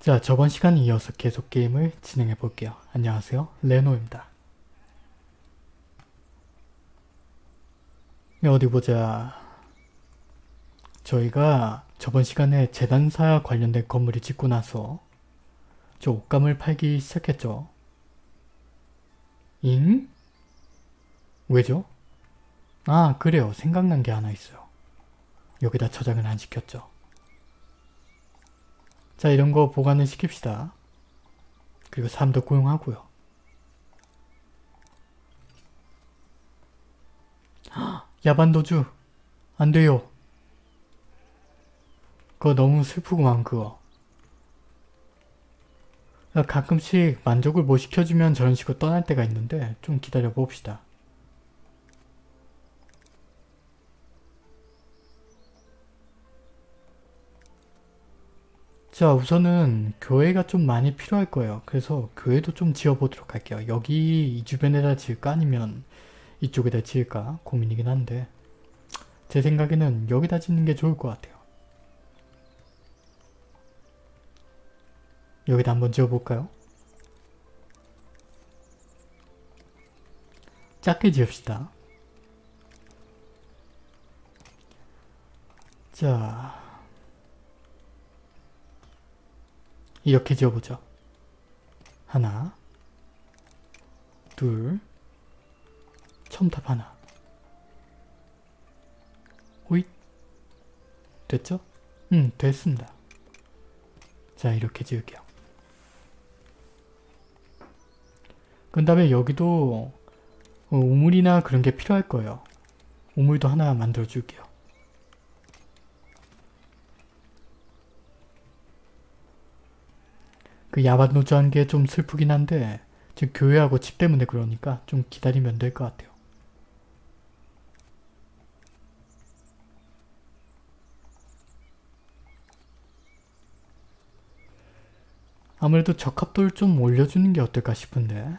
자, 저번 시간에 이어서 계속 게임을 진행해 볼게요. 안녕하세요. 레노입니다. 네, 어디 보자. 저희가 저번 시간에 재단사 관련된 건물을 짓고 나서 저 옷감을 팔기 시작했죠. 잉? 왜죠? 아, 그래요. 생각난 게 하나 있어요. 여기다 저장을 안 시켰죠. 자 이런 거 보관을 시킵시다. 그리고 사람도 고용하고요. 야반도주 안 돼요. 그거 너무 슬프구만 그거. 가끔씩 만족을 못 시켜주면 저런 식으로 떠날 때가 있는데 좀 기다려 봅시다. 자 우선은 교회가 좀 많이 필요할 거예요. 그래서 교회도 좀 지어보도록 할게요. 여기 이 주변에다 지을까 아니면 이쪽에다 지을까 고민이긴 한데 제 생각에는 여기다 짓는 게 좋을 것 같아요. 여기다 한번 지어볼까요? 작게 지읍시다. 자... 이렇게 지어보죠. 하나, 둘, 첨탑 하나. 호잇. 됐죠? 응, 됐습니다. 자, 이렇게 지을게요. 그 다음에 여기도 어, 우물이나 그런 게 필요할 거예요. 우물도 하나 만들어 줄게요. 그 야반노조한 게 좀 슬프긴 한데 지금 교회하고 집 때문에 그러니까 좀 기다리면 될 것 같아요. 아무래도 적합도를 좀 올려주는 게 어떨까 싶은데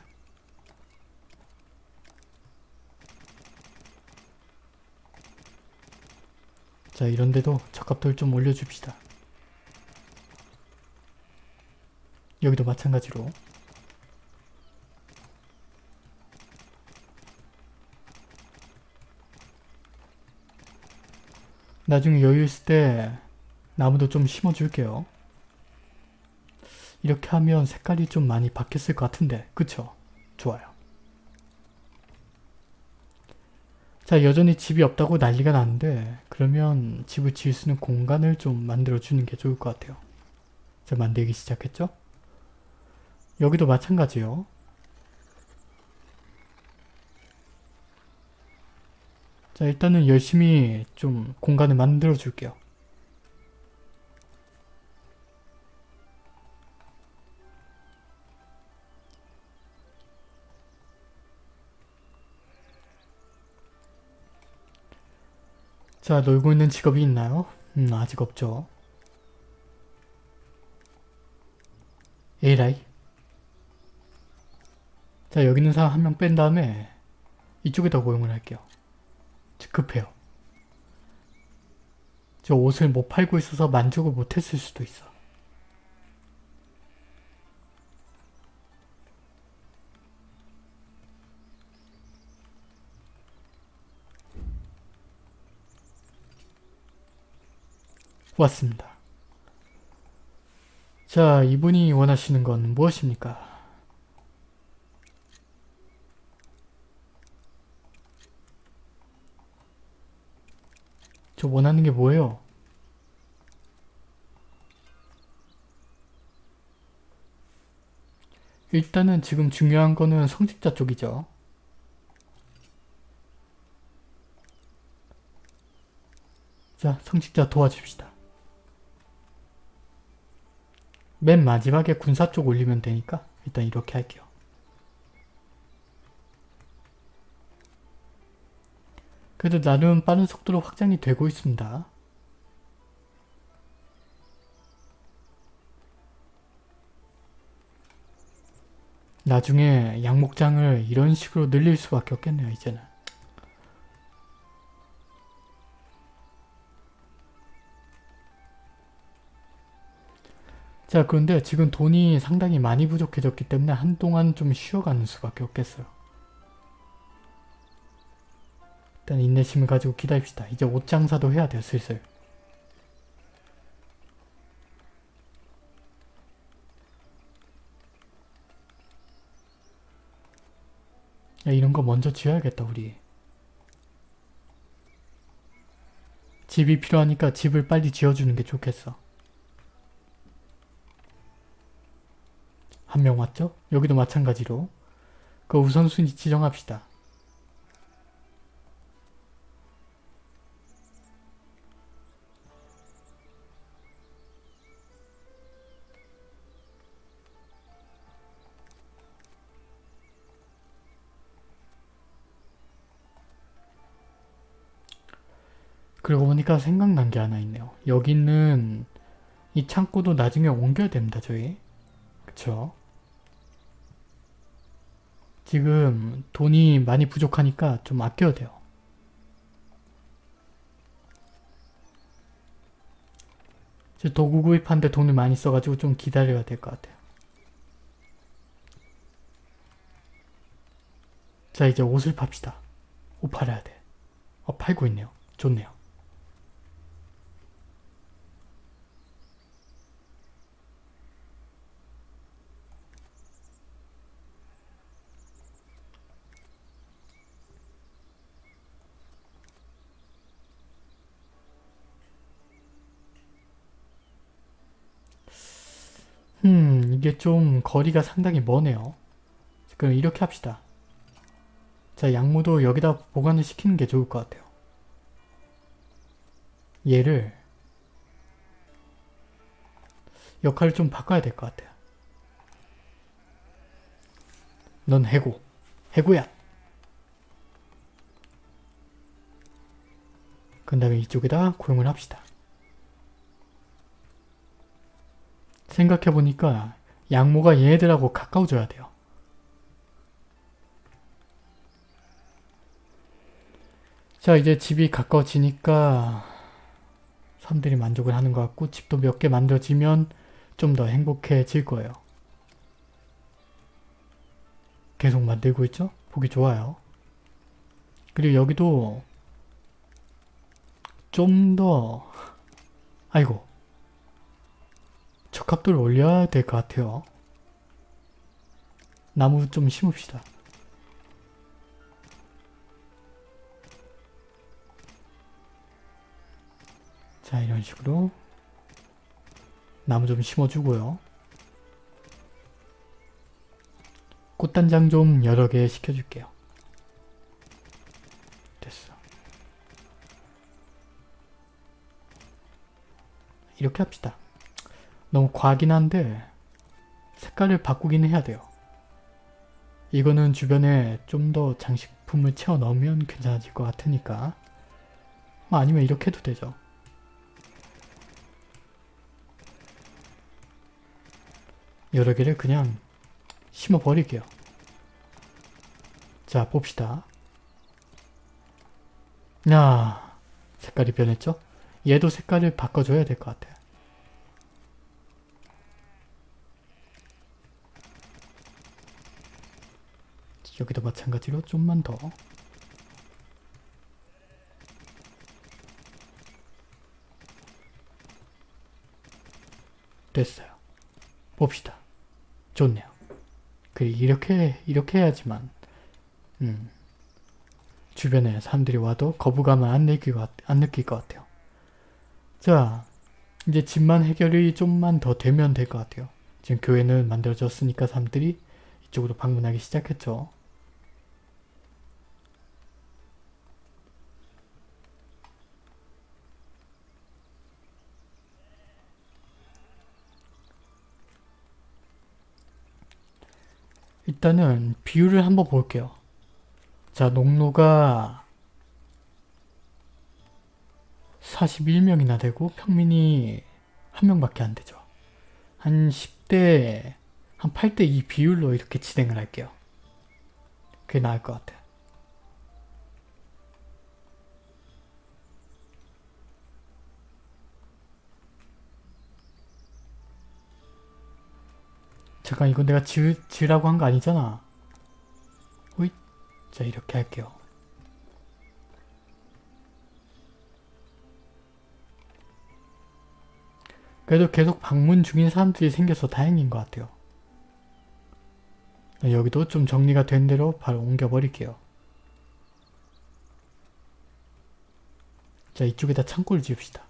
자 이런데도 적합도를 좀 올려줍시다. 여기도 마찬가지로 나중에 여유 있을 때 나무도 좀 심어줄게요. 이렇게 하면 색깔이 좀 많이 바뀌었을 것 같은데 그쵸? 좋아요. 자 여전히 집이 없다고 난리가 나는데 그러면 집을 지을 수 있는 공간을 좀 만들어주는 게 좋을 것 같아요. 자 만들기 시작했죠? 여기도 마찬가지요. 자 일단은 열심히 좀 공간을 만들어 줄게요. 자 놀고 있는 직업이 있나요? 음 아직 없죠. 에라이 자 여기 있는 사람 한 명 뺀 다음에 이쪽에다 고용을 할게요. 급해요. 저 옷을 못 팔고 있어서 만족을 못했을 수도 있어. 왔습니다. 자, 이분이 원하시는 건 무엇입니까? 저 원하는 게 뭐예요? 일단은 지금 중요한 거는 성직자 쪽이죠. 자, 성직자 도와줍시다. 맨 마지막에 군사 쪽 올리면 되니까 일단 이렇게 할게요. 그래도 나름 빠른 속도로 확장이 되고 있습니다. 나중에 양목장을 이런 식으로 늘릴 수밖에 없겠네요 이제는. 자 그런데 지금 돈이 상당히 많이 부족해졌기 때문에 한동안 좀 쉬어가는 수밖에 없겠어요. 일단 인내심을 가지고 기다립시다. 이제 옷 장사도 해야 돼요 슬슬. 야, 이런 거 먼저 지어야겠다 우리. 집이 필요하니까 집을 빨리 지어주는 게 좋겠어. 한 명 왔죠? 여기도 마찬가지로 그 우선순위 지정합시다. 그러고 보니까 생각난 게 하나 있네요. 여기 있는 이 창고도 나중에 옮겨야 됩니다, 저희. 그쵸? 지금 돈이 많이 부족하니까 좀 아껴야 돼요. 저 도구 구입하는데 돈을 많이 써가지고 좀 기다려야 될 것 같아요. 자 이제 옷을 팝시다. 옷 팔아야 돼. 어 팔고 있네요. 좋네요. 음 이게 좀 거리가 상당히 머네요. 그럼 이렇게 합시다. 자 양모도 여기다 보관을 시키는 게 좋을 것 같아요. 얘를 역할을 좀 바꿔야 될 것 같아요. 넌 해고. 해고야. 그 다음에 이쪽에다 고용을 합시다. 생각해보니까 양모가 얘네들하고 가까워져야 돼요. 자 이제 집이 가까워지니까 사람들이 만족을 하는 것 같고 집도 몇 개 만들어지면 좀 더 행복해질 거예요. 계속 만들고 있죠? 보기 좋아요. 그리고 여기도 좀 더 아이고 적합도를 올려야 될 것 같아요. 나무 좀 심읍시다. 자 이런 식으로 나무 좀 심어주고요. 꽃단장 좀 여러 개 시켜줄게요. 됐어. 이렇게 합시다. 너무 과하긴 한데 색깔을 바꾸긴 해야 돼요. 이거는 주변에 좀 더 장식품을 채워 넣으면 괜찮아질 것 같으니까 뭐 아니면 이렇게 해도 되죠. 여러 개를 그냥 심어 버릴게요. 자 봅시다. 야 색깔이 변했죠? 얘도 색깔을 바꿔줘야 될 것 같아요. 여기도 마찬가지로 좀만 더 됐어요. 봅시다. 좋네요. 그 이렇게 이렇게 해야지만 음, 주변에 사람들이 와도 거부감을 안 느낄, 것, 안 느낄 것 같아요. 자 이제 집만 해결이 좀만 더 되면 될 것 같아요. 지금 교회는 만들어졌으니까 사람들이 이쪽으로 방문하기 시작했죠. 일단은 비율을 한번 볼게요. 자, 농노가 41명이나 되고 평민이 한 명밖에 안 되죠. 한 10대, 한 8대 2 비율로 이렇게 진행을 할게요. 그게 나을 것 같아. 잠깐 이건 내가 지, 지으라고 한 거 아니잖아. 호잇. 자 이렇게 할게요. 그래도 계속 방문 중인 사람들이 생겨서 다행인 것 같아요. 여기도 좀 정리가 된 대로 바로 옮겨버릴게요. 자 이쪽에다 창고를 지읍시다.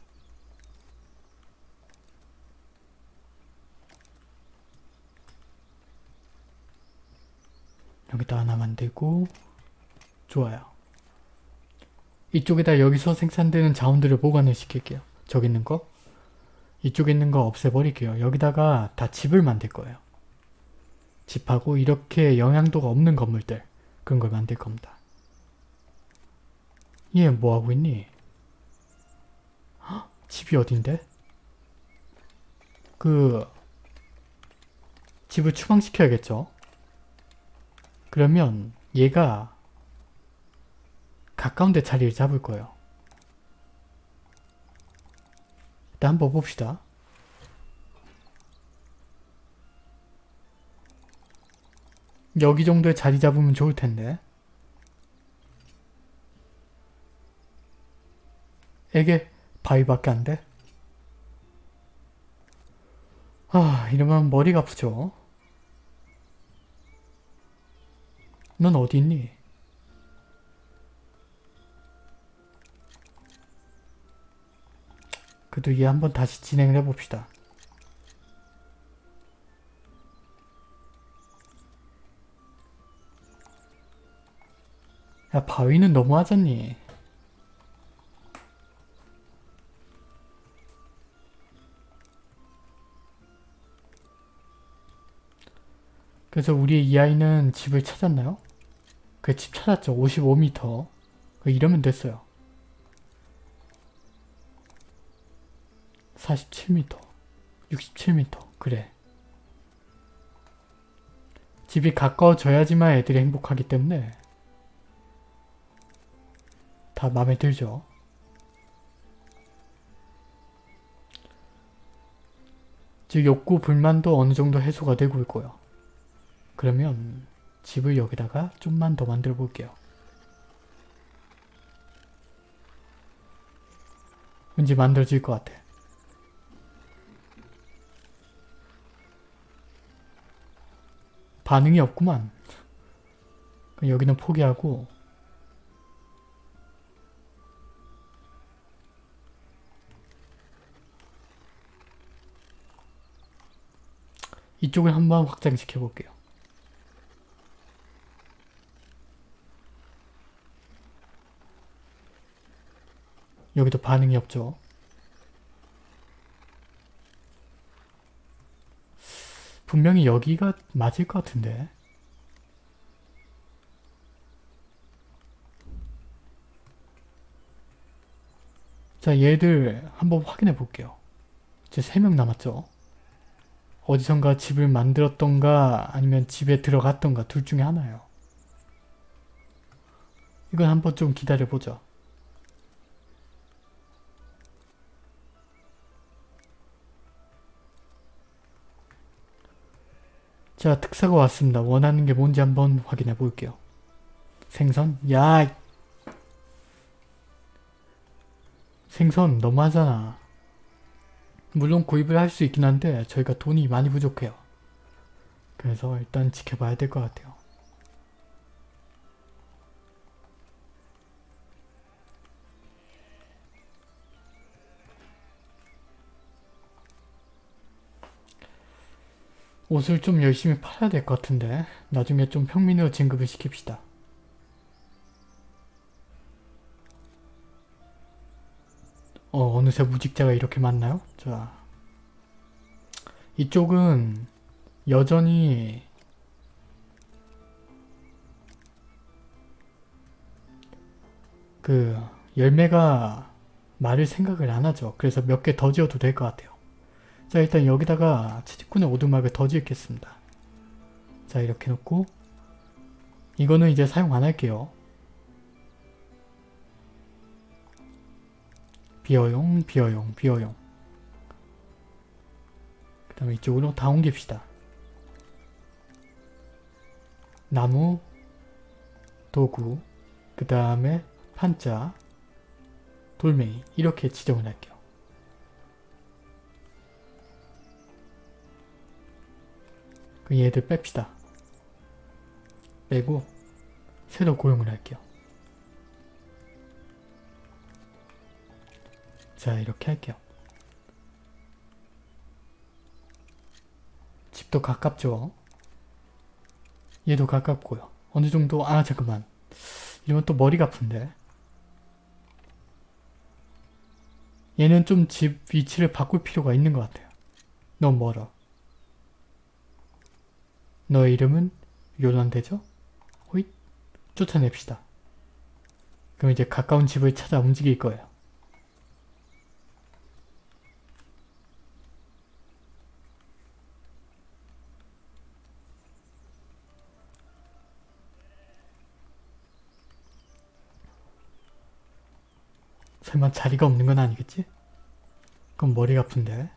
여기다 하나 만들고 좋아요. 이쪽에다 여기서 생산되는 자원들을 보관을 시킬게요. 저기 있는 거 이쪽에 있는 거 없애버릴게요. 여기다가 다 집을 만들 거예요. 집하고 이렇게 영향도가 없는 건물들 그런 걸 만들 겁니다. 얘 뭐하고 있니? 헉, 집이 어딘데? 그 집을 추방시켜야겠죠? 그러면 얘가 가까운 데 자리를 잡을 거예요. 일단 한번 봅시다. 여기 정도에 자리 잡으면 좋을 텐데. 에게 바위밖에 안 돼? 아 이러면 머리가 아프죠. 넌 어디 있니? 그래도 얘 한번 다시 진행을 해봅시다. 야 바위는 너무하잖니. 그래서 우리 이 아이는 집을 찾았나요? 그 집 찾았죠. 55m. 이러면 됐어요. 47m. 67m. 그래. 집이 가까워져야지만 애들이 행복하기 때문에 다 마음에 들죠. 즉 욕구 불만도 어느 정도 해소가 되고 있고요. 그러면 집을 여기다가 좀만 더 만들어 볼게요. 왠지 만들어질 것 같아. 반응이 없구만. 여기는 포기하고 이쪽을 한번 확장시켜 볼게요. 여기도 반응이 없죠. 분명히 여기가 맞을 것 같은데 자 얘들 한번 확인해 볼게요. 이제 3명 남았죠. 어디선가 집을 만들었던가 아니면 집에 들어갔던가 둘 중에 하나예요. 이건 한번 좀 기다려보죠. 자 특사가 왔습니다. 원하는 게 뭔지 한번 확인해 볼게요. 생선? 야! 생선 너무하잖아. 물론 구입을 할 수 있긴 한데 저희가 돈이 많이 부족해요. 그래서 일단 지켜봐야 될 것 같아요. 옷을 좀 열심히 팔아야 될 것 같은데 나중에 좀 평민으로 진급을 시킵시다. 어, 어느새 무직자가 이렇게 많나요? 자, 이쪽은 여전히 그 열매가 말을 생각을 안 하죠. 그래서 몇 개 더 지어도 될 것 같아요. 자 일단 여기다가 채집꾼의 오두막을 더 지을겠습니다. 자 이렇게 놓고 이거는 이제 사용 안 할게요. 비어용 비어용 비어용 그 다음에 이쪽으로 다 옮깁시다. 나무, 도구, 그 다음에 판자, 돌멩이 이렇게 지정을 할게요. 그 얘들 뺍시다. 빼고 새로 고용을 할게요. 자 이렇게 할게요. 집도 가깝죠? 얘도 가깝고요. 어느 정도 아 잠깐만 이러면 또 머리가 아픈데 얘는 좀 집 위치를 바꿀 필요가 있는 것 같아요. 너무 멀어. 너의 이름은 요란되죠? 호잇 쫓아냅시다. 그럼 이제 가까운 집을 찾아 움직일 거예요. 설마 자리가 없는 건 아니겠지? 그럼 머리가 아픈데.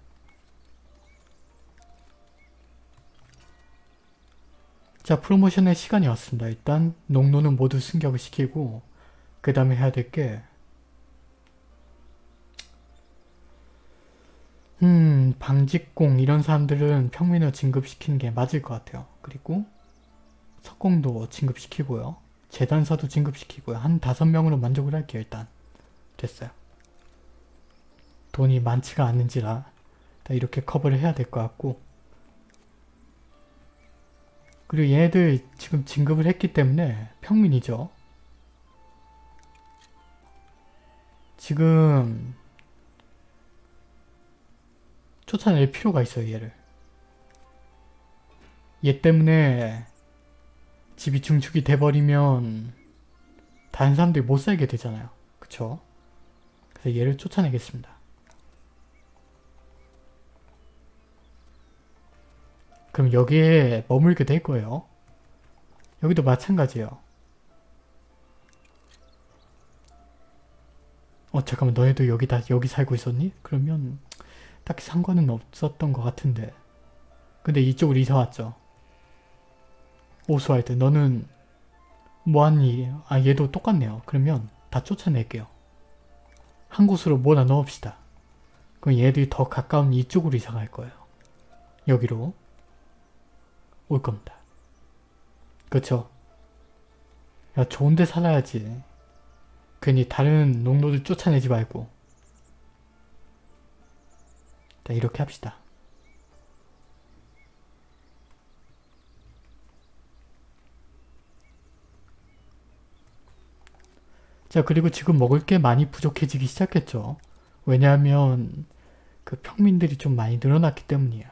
자 프로모션의 시간이 왔습니다. 일단 농노는 모두 승격을 시키고 그 다음에 해야 될게 음... 방직공 이런 사람들은 평민을 진급시키는 게 맞을 것 같아요. 그리고 석공도 진급시키고요. 재단사도 진급시키고요. 한 다섯 명으로 만족을 할게요. 일단 됐어요. 돈이 많지가 않은지라 이렇게 커버를 해야 될 것 같고 그리고 얘네들 지금 진급을 했기 때문에 평민이죠. 지금 쫓아낼 필요가 있어요 얘를. 얘 때문에 집이 중축이 돼버리면 다른 사람들이 못 살게 되잖아요. 그쵸? 그래서 얘를 쫓아내겠습니다. 그럼 여기에 머물게 될 거예요. 여기도 마찬가지예요. 어 잠깐만 너네도 여기 다 여기 살고 있었니? 그러면 딱히 상관은 없었던 것 같은데 근데 이쪽으로 이사 왔죠. 오스왈드 너는 일이에요? 아 얘도 똑같네요. 그러면 다 쫓아낼게요. 한 곳으로 몰아 넣읍시다. 그럼 얘들이 더 가까운 이쪽으로 이사 갈 거예요. 여기로 올 겁니다. 그쵸? 야 좋은데 살아야지. 괜히 다른 농노들 쫓아내지 말고 자 이렇게 합시다. 자 그리고 지금 먹을 게 많이 부족해지기 시작했죠. 왜냐하면 그 평민들이 좀 많이 늘어났기 때문이에요.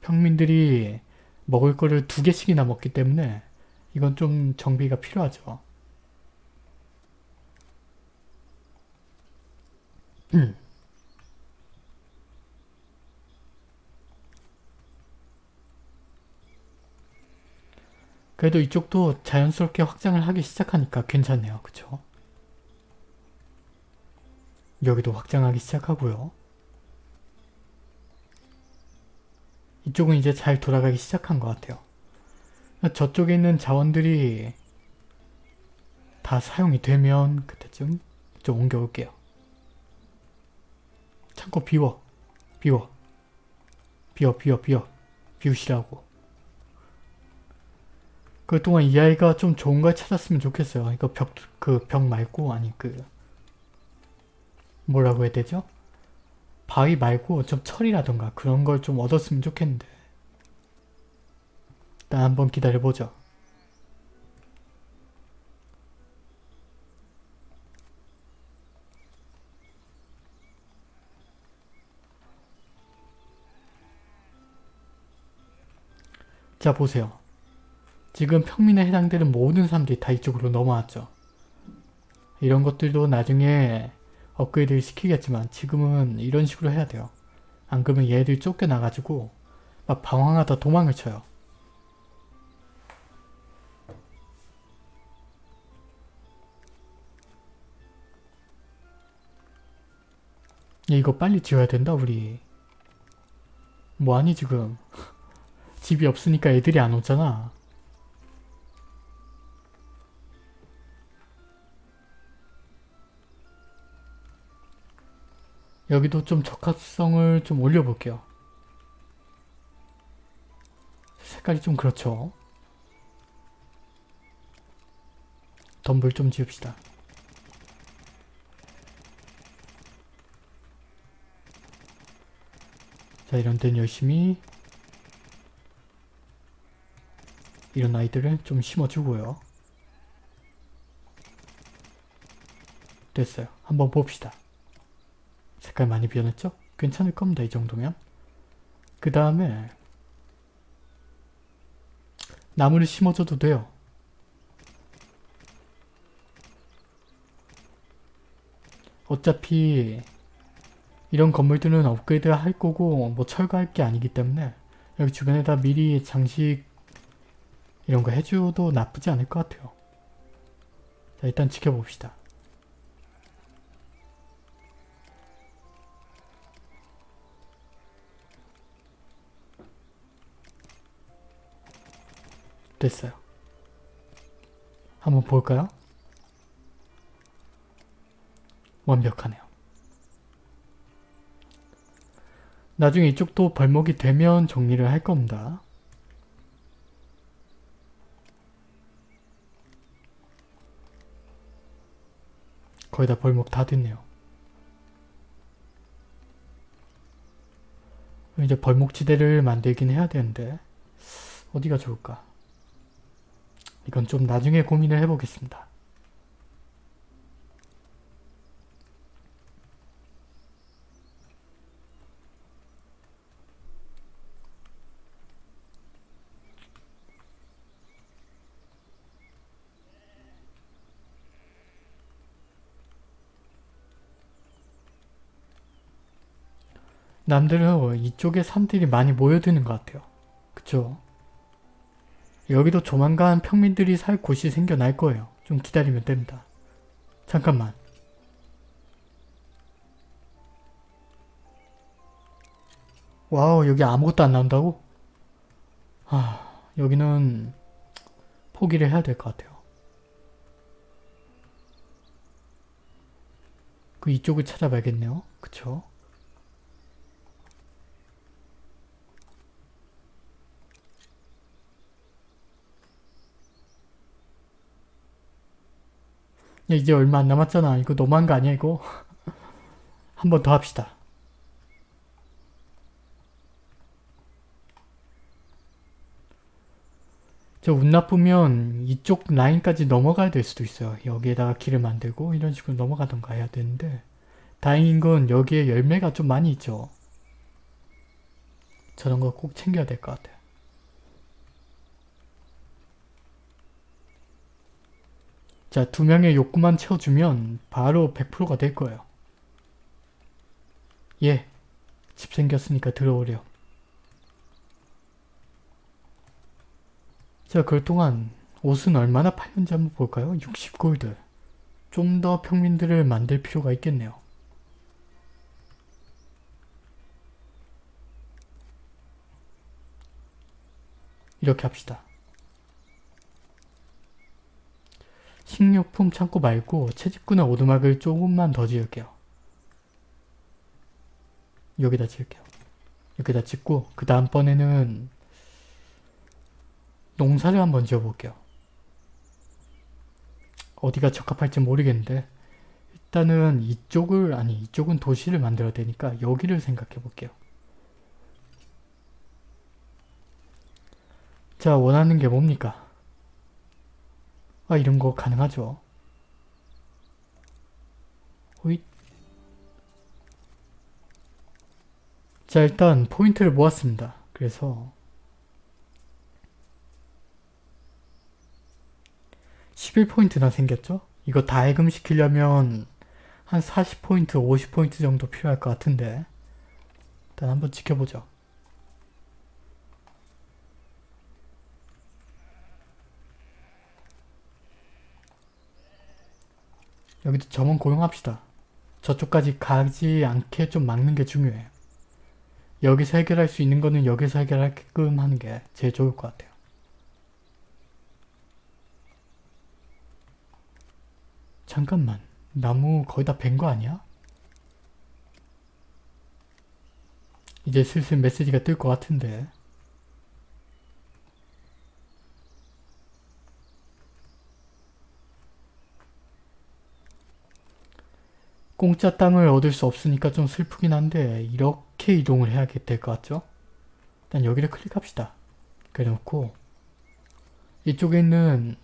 평민들이 먹을 거를 두 개씩이나 먹기 때문에 이건 좀 정비가 필요하죠. 음. 그래도 이쪽도 자연스럽게 확장을 하기 시작하니까 괜찮네요. 그쵸? 여기도 확장하기 시작하고요. 이쪽은 이제 잘 돌아가기 시작한 것 같아요. 저쪽에 있는 자원들이 다 사용이 되면 그때쯤 좀 옮겨올게요. 창고 비워. 비워. 비워 비워 비워. 비우시라고. 그동안 이 아이가 좀 좋은 걸 찾았으면 좋겠어요. 이거 벽, 그 벽 말고 아니 그 뭐라고 해야 되죠? 바위 말고 좀 철이라던가 그런 걸 좀 얻었으면 좋겠는데 일단 한번 기다려보죠. 자 보세요. 지금 평민에 해당되는 모든 사람들이 다 이쪽으로 넘어왔죠. 이런 것들도 나중에 업그레이드 시키겠지만 지금은 이런 식으로 해야 돼요. 안 그러면 얘들이 쫓겨나가지고 막 방황하다 도망을 쳐요. 이거 빨리 지어야 된다 우리. 뭐하니 지금. 집이 없으니까 애들이 안 오잖아. 여기도 좀 적합성을 좀 올려볼게요. 색깔이 좀 그렇죠. 덤불 좀 지읍시다. 자 이런 데는 열심히 이런 아이들을 좀 심어주고요. 됐어요. 한번 봅시다. 색깔 많이 변했죠? 괜찮을 겁니다. 이 정도면. 그 다음에 나무를 심어줘도 돼요. 어차피 이런 건물들은 업그레이드 할 거고 뭐 철거할 게 아니기 때문에 여기 주변에다 미리 장식 이런 거 해줘도 나쁘지 않을 것 같아요. 자 일단 지켜봅시다. 됐어요. 한번 볼까요? 완벽하네요. 나중에 이쪽도 벌목이 되면 정리를 할 겁니다. 거의 다 벌목 다 됐네요. 이제 벌목지대를 만들긴 해야 되는데 어디가 좋을까? 이건 좀 나중에 고민을 해보겠습니다. 남들은 이쪽에 산들이 많이 모여드는 것 같아요. 그쵸? 여기도 조만간 평민들이 살 곳이 생겨날 거예요. 좀 기다리면 됩니다. 잠깐만. 와우 여기 아무것도 안 나온다고? 아 여기는 포기를 해야 될 것 같아요. 그 이쪽을 찾아봐야겠네요. 그쵸? 이제 얼마 안 남았잖아. 이거 너무한 거 아니야 이거? 한 번 더 합시다. 저 운 나쁘면 이쪽 라인까지 넘어가야 될 수도 있어요. 여기에다가 길을 만들고 이런 식으로 넘어가던가 해야 되는데 다행인 건 여기에 열매가 좀 많이 있죠. 저런 거 꼭 챙겨야 될 것 같아요. 자, 두 명의 욕구만 채워주면 바로 100%가 될 거예요. 예, 집 생겼으니까 들어오래요. 자, 그럴 동안 옷은 얼마나 팔렸는지 한번 볼까요? 60골드. 좀 더 평민들을 만들 필요가 있겠네요. 이렇게 합시다. 식료품 창고 말고 채집구나 오두막을 조금만 더 지을게요. 여기다 지을게요. 여기다 짓고 그 다음번에는 농사를 한번 지어볼게요. 어디가 적합할지 모르겠는데 일단은 이쪽을 아니 이쪽은 도시를 만들어야 되니까 여기를 생각해 볼게요. 자 원하는 게 뭡니까? 아 이런 거 가능하죠. 호잇. 자 일단 포인트를 모았습니다. 그래서 11포인트나 생겼죠? 이거 다 해금시키려면 한 40포인트, 50포인트 정도 필요할 것 같은데 일단 한번 지켜보죠. 여기도 점원 고용합시다. 저쪽까지 가지 않게 좀 막는 게 중요해요. 여기서 해결할 수 있는 거는 여기서 해결하게끔 하는 게 제일 좋을 것 같아요. 잠깐만 나무 거의 다 벤 거 아니야? 이제 슬슬 메시지가 뜰 것 같은데 공짜 땅을 얻을 수 없으니까 좀 슬프긴 한데 이렇게 이동을 해야 될 것 같죠? 일단 여기를 클릭합시다. 그래놓고 이쪽에 있는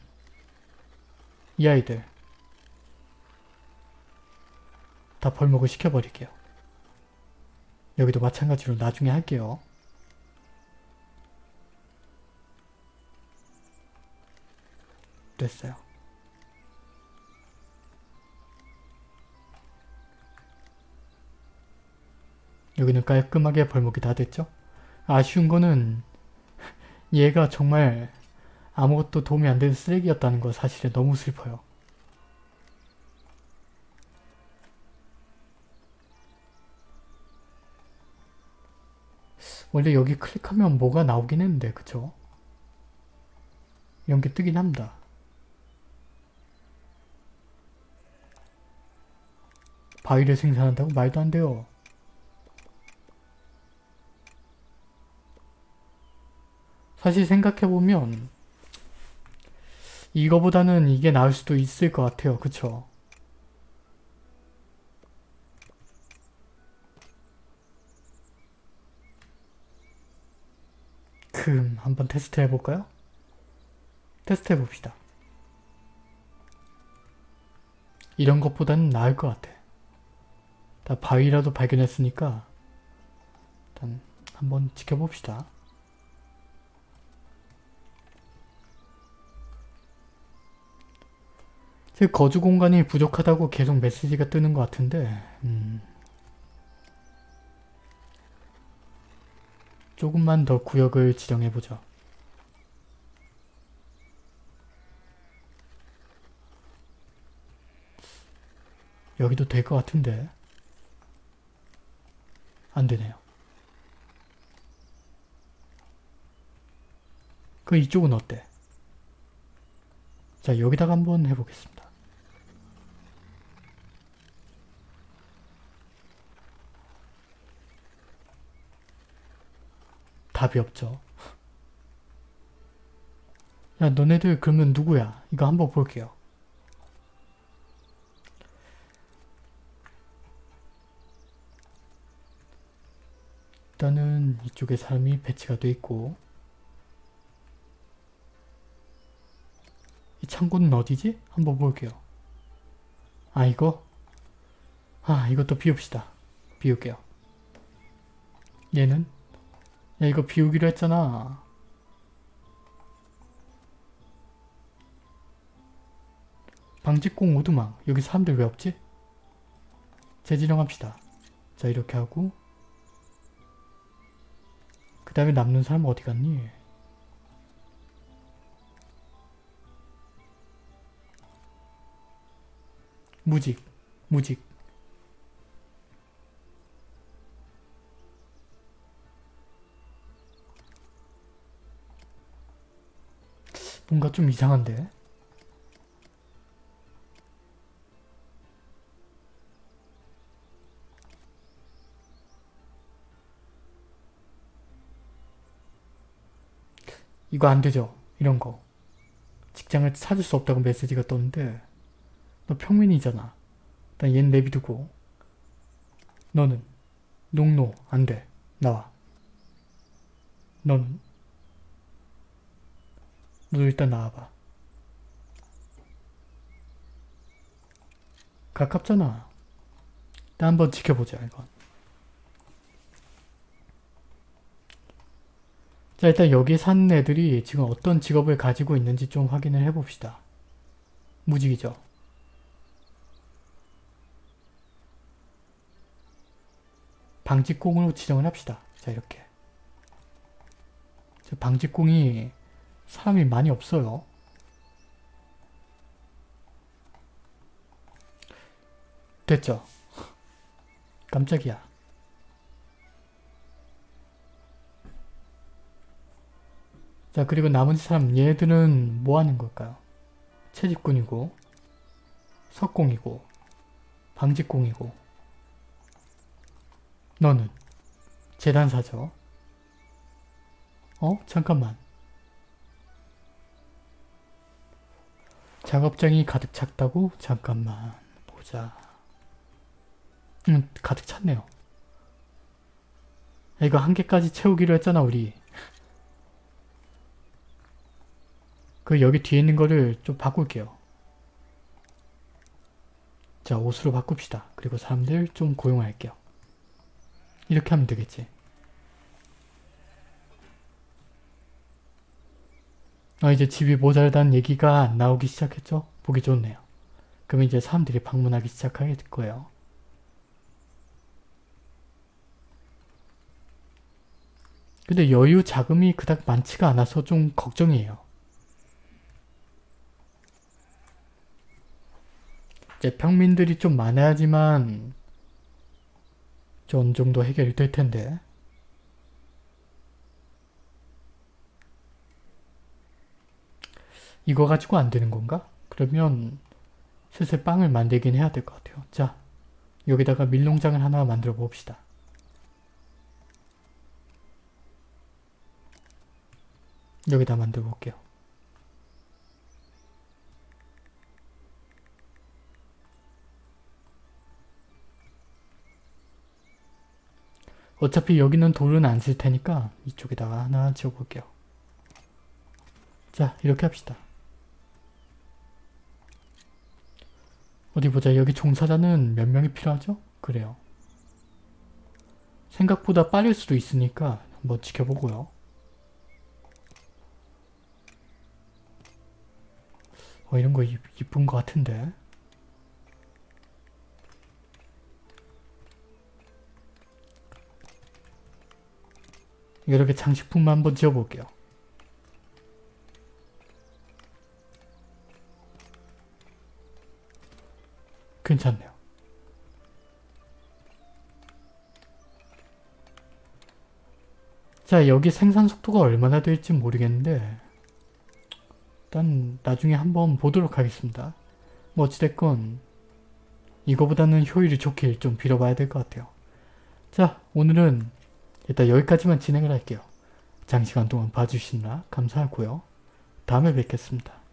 이 아이들 다 벌목을 시켜버릴게요. 여기도 마찬가지로 나중에 할게요. 됐어요. 여기는 깔끔하게 벌목이 다 됐죠? 아쉬운 거는 얘가 정말 아무것도 도움이 안 되는 쓰레기였다는 거 사실은 너무 슬퍼요. 원래 여기 클릭하면 뭐가 나오긴 했는데 그쵸? 이런 게 뜨긴 합니다. 바위를 생산한다고? 말도 안 돼요. 사실 생각해보면 이거보다는 이게 나을 수도 있을 것 같아요. 그쵸? 금 한번 테스트 해볼까요? 테스트 해봅시다. 이런 것보다는 나을 것 같아. 다 바위라도 발견했으니까 일단 한번 지켜봅시다. 제 거주 공간이 부족하다고 계속 메시지가 뜨는 것 같은데 음, 조금만 더 구역을 지정해보죠. 여기도 될 것 같은데 안되네요. 그 이쪽은 어때? 자 여기다가 한번 해보겠습니다. 답이 없죠. 야 너네들 그러면 누구야? 이거 한번 볼게요. 일단은 이쪽에 사람이 배치가 돼 있고 이 창고는 어디지? 한번 볼게요. 아 이거? 아 이것도 비웁시다. 비울게요. 얘는? 야 이거 비우기로 했잖아. 방직공 오두막 여기 사람들 왜 없지? 재지정합시다. 자 이렇게 하고 그 다음에 남는 사람 어디 갔니? 무직, 무직. 뭔가 좀 이상한데? 이거 안되죠? 이런 거. 직장을 찾을 수 없다고 메시지가 떴는데 너 평민이잖아. 일단 얜 내비두고 너는 농노 안돼. 나와. 너는 너도 일단 나와봐. 가깝잖아. 일단 한번 지켜보자 이건. 자 일단 여기 사는 애들이 지금 어떤 직업을 가지고 있는지 좀 확인을 해봅시다. 무직이죠. 방직공으로 지정을 합시다. 자 이렇게. 방직공이 사람이 많이 없어요. 됐죠? 깜짝이야. 자 그리고 나머지 사람 얘들은 뭐 하는 걸까요? 채집꾼이고 석공이고 방직공이고 너는 재단사죠. 어? 잠깐만. 작업장이 가득 찼다고? 잠깐만 보자. 응 가득 찼네요. 이거 한 개까지 채우기로 했잖아 우리. 그 여기 뒤에 있는 거를 좀 바꿀게요. 자 옷으로 바꿉시다. 그리고 사람들 좀 고용할게요. 이렇게 하면 되겠지. 어, 이제 집이 모자라다는 얘기가 나오기 시작했죠? 보기 좋네요. 그럼 이제 사람들이 방문하기 시작하게 될 거예요. 근데 여유 자금이 그닥 많지가 않아서 좀 걱정이에요. 이제 평민들이 좀 많아야지만 좀 어느 정도 해결이 될 텐데 이거 가지고 안 되는 건가? 그러면 슬슬 빵을 만들긴 해야 될 것 같아요. 자, 여기다가 밀농장을 하나 만들어 봅시다. 여기다 만들어 볼게요. 어차피 여기는 돌은 안 쓸 테니까 이쪽에다가 하나 지어 볼게요. 자, 이렇게 합시다. 어디 보자. 여기 종사자는 몇 명이 필요하죠? 그래요. 생각보다 빠를 수도 있으니까 한번 지켜보고요. 어, 이런 거 이, 이쁜 것 같은데. 이렇게 장식품만 한번 지어볼게요. 괜찮네요. 자 여기 생산 속도가 얼마나 될지 모르겠는데 일단 나중에 한번 보도록 하겠습니다. 뭐 어찌됐건 이거보다는 효율이 좋길 좀 빌어봐야 될 것 같아요. 자 오늘은 일단 여기까지만 진행을 할게요. 장시간 동안 봐주시느라 감사하고요. 다음에 뵙겠습니다.